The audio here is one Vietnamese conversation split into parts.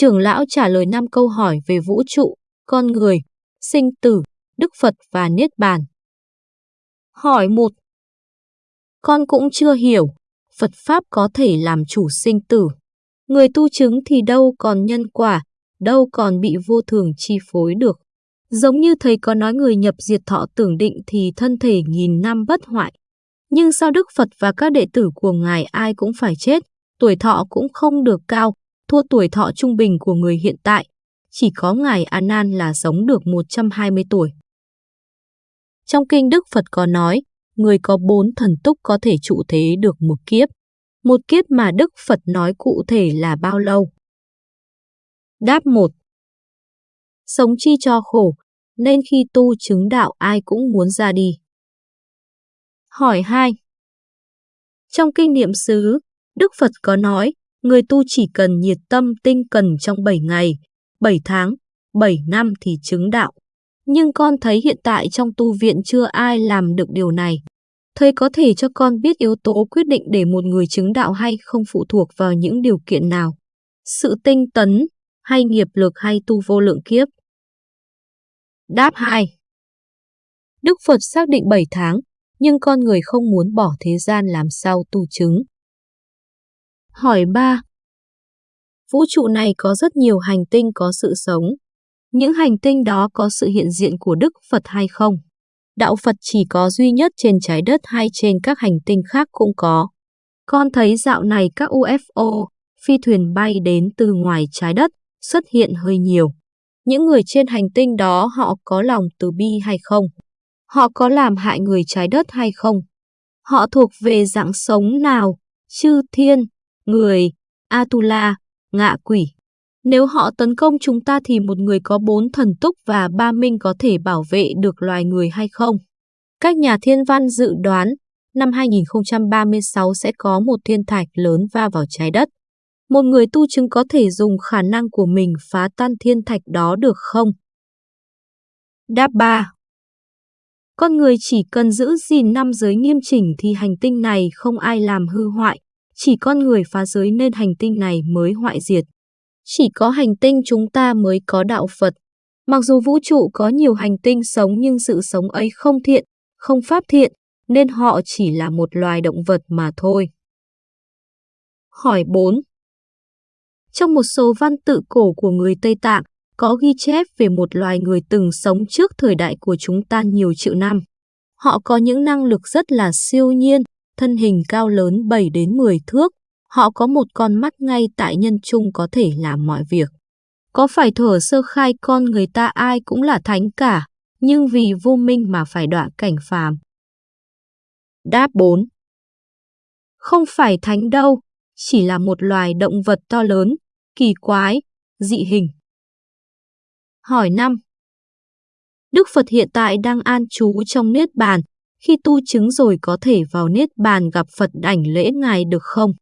Trưởng lão trả lời 5 câu hỏi về vũ trụ, con người, sinh tử, Đức Phật và Niết Bàn. Hỏi 1. Con cũng chưa hiểu, Phật Pháp có thể làm chủ sinh tử. Người tu chứng thì đâu còn nhân quả, đâu còn bị vô thường chi phối được. Giống như thầy có nói người nhập diệt thọ tưởng định thì thân thể nghìn năm bất hoại. Nhưng sao Đức Phật và các đệ tử của Ngài ai cũng phải chết, tuổi thọ cũng không được cao, thua tuổi thọ trung bình của người hiện tại. Chỉ có Ngài A Nan là sống được 120 tuổi. Trong kinh Đức Phật có nói, người có bốn thần túc có thể trụ thế được một kiếp. Một kiếp mà Đức Phật nói cụ thể là bao lâu? Đáp 1. Sống chi cho khổ, nên khi tu chứng đạo ai cũng muốn ra đi. Hỏi 2. Trong kinh niệm xứ, Đức Phật có nói, người tu chỉ cần nhiệt tâm tinh cần trong 7 ngày, 7 tháng, 7 năm thì chứng đạo. Nhưng con thấy hiện tại trong tu viện chưa ai làm được điều này. Thầy có thể cho con biết yếu tố quyết định để một người chứng đạo hay không phụ thuộc vào những điều kiện nào. Sự tinh tấn, hay nghiệp lực hay tu vô lượng kiếp. Đáp 2. Đức Phật xác định 7 tháng, nhưng con người không muốn bỏ thế gian làm sao tu chứng. Hỏi 3. Vũ trụ này có rất nhiều hành tinh có sự sống. Những hành tinh đó có sự hiện diện của Đức Phật hay không? Đạo Phật chỉ có duy nhất trên trái đất hay trên các hành tinh khác cũng có. Con thấy dạo này các UFO, phi thuyền bay đến từ ngoài trái đất, xuất hiện hơi nhiều. Những người trên hành tinh đó họ có lòng từ bi hay không? Họ có làm hại người trái đất hay không? Họ thuộc về dạng sống nào? Chư thiên, người, Atula, ngạ quỷ. Nếu họ tấn công chúng ta thì một người có bốn thần túc và ba minh có thể bảo vệ được loài người hay không? Các nhà thiên văn dự đoán, năm 2036 sẽ có một thiên thạch lớn va vào trái đất. Một người tu chứng có thể dùng khả năng của mình phá tan thiên thạch đó được không? Đáp 3. Con người chỉ cần giữ gìn năm giới nghiêm chỉnh thì hành tinh này không ai làm hư hoại, chỉ con người phá giới nên hành tinh này mới hoại diệt. Chỉ có hành tinh chúng ta mới có đạo Phật. Mặc dù vũ trụ có nhiều hành tinh sống nhưng sự sống ấy không thiện, không pháp thiện, nên họ chỉ là một loài động vật mà thôi. Hỏi 4. Trong một số văn tự cổ của người Tây Tạng, có ghi chép về một loài người từng sống trước thời đại của chúng ta nhiều triệu năm. Họ có những năng lực rất là siêu nhiên, thân hình cao lớn 7 đến 10 thước. Họ có một con mắt ngay tại nhân trung có thể làm mọi việc. Có phải thở sơ khai con người ta ai cũng là thánh cả, nhưng vì vô minh mà phải đọa cảnh phàm. Đáp 4 Không phải thánh đâu, chỉ là một loài động vật to lớn, kỳ quái, dị hình. Hỏi 5. Đức Phật hiện tại đang an trú trong Niết Bàn, khi tu chứng rồi có thể vào Niết Bàn gặp Phật đảnh lễ Ngài được không?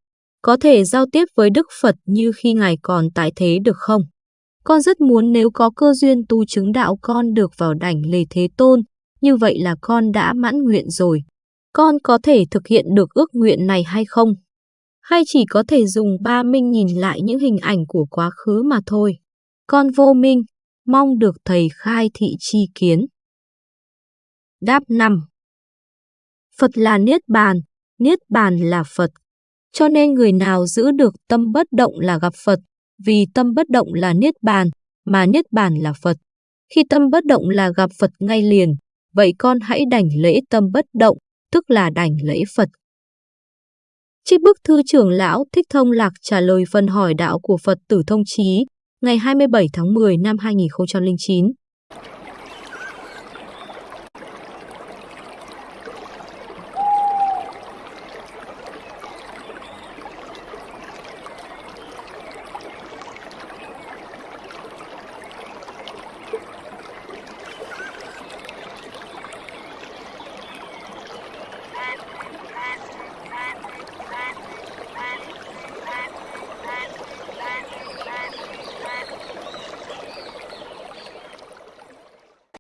Có thể giao tiếp với Đức Phật như khi Ngài còn tại thế được không? Con rất muốn nếu có cơ duyên tu chứng đạo con được vào đảnh lề Thế Tôn, như vậy là con đã mãn nguyện rồi. Con có thể thực hiện được ước nguyện này hay không? Hay chỉ có thể dùng ba minh nhìn lại những hình ảnh của quá khứ mà thôi? Con vô minh, mong được thầy khai thị chi kiến. Đáp 5 Phật là Niết Bàn, Niết Bàn là Phật. Cho nên người nào giữ được tâm bất động là gặp Phật, vì tâm bất động là Niết Bàn, mà Niết Bàn là Phật. Khi tâm bất động là gặp Phật ngay liền, vậy con hãy đảnh lễ tâm bất động, tức là đảnh lễ Phật. Trích bức thư trưởng lão Thích Thông Lạc trả lời phần hỏi đạo của Phật tử Thông Chí ngày 27 tháng 10 năm 2009.